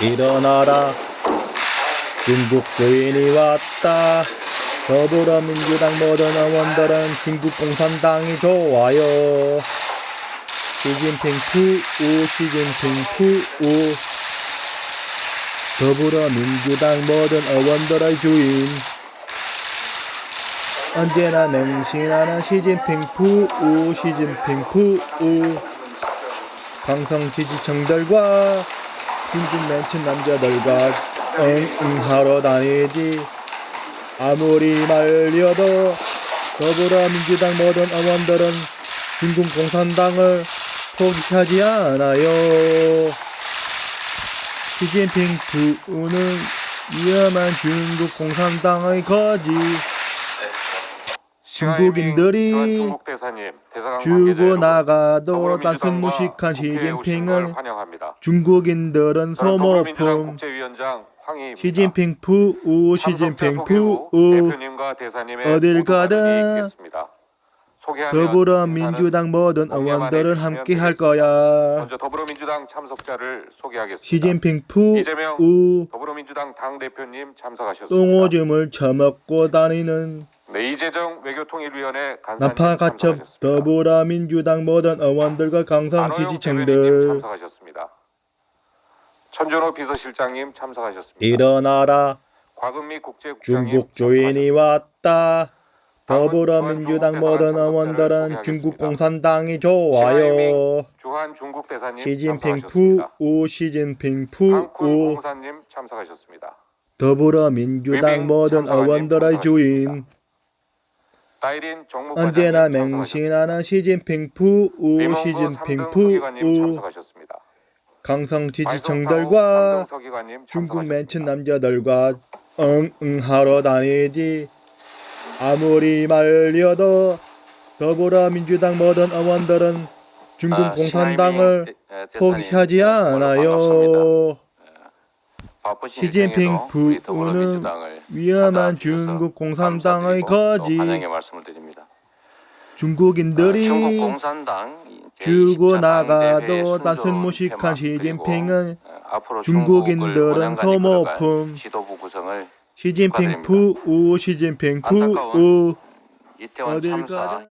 일어나라. 중국 주인이 왔다. 더불어민주당 모든 의원들은 중국 공산당이 좋아요. 시진핑 푸우 시진핑 푸우. 더불어민주당 모든 의원들의 주인. 언제나 맹신하는 시진핑 푸우 시진핑 푸우. 강성 지지층들과 중국 맨친 남자들과 응응하러 다니지 아무리 말려도 더불어민주당 모든 의원들은 중국 공산당을 포기하지 않아요. 시진핑 부는 위험한 중국 공산당의 거지. 중국인들이 주고 나가도 단순 무식한 환영합니다. 중국인들은 소모품. 시진핑 푸우 시진핑 푸우 어딜 가든 더불어민주당 모든 의원들은 함께 할. 거야. 먼저 더불어민주당 참석자를 소개하겠습니다. 시진핑 이재명 푸우 더불어민주당 당 대표님 참석하셨습니다. 똥오줌을 처먹고 다니는 네, 이재정 외교통일위원회 나파가첩. 더불어민주당 모든 의원들과 강성 지지층들. 천준호 비서실장님 참석하셨습니다. 일어나라 곽은미 국제국장님 중국 주인이 왔다. 더불어민주당 모든 의원들은 중국 공산당이 좋아요. 주한 중국 대사님 시진핑. 푸우 시진핑 푸우 공사님 참석하셨습니다. 더불어민주당 모든 의원들의 주인 언제나. 맹신하는 시진핑 푸우 리몽구 시진핑 삼등 서기관님 푸우 참석하셨습니다. 강성 지지층들과 중국. 맨친 남자들과 응응하러 다니지 아무리 말려도 더불어민주당 모든 의원들은 중국 아, 공산당을 에, 대사님, 포기하지. 않아요. 시진핑 일정에도 우리 부는 더불어민주당을 위험한 중국 공산당의 거지. 아, 중국인들이 중국 공산당 주고 제20차 당대회의 나가도 단순 무식한 시진핑은 어, 중국인들은 소모품. 시진핑. 푸우 시진핑 이태원 어딜 가든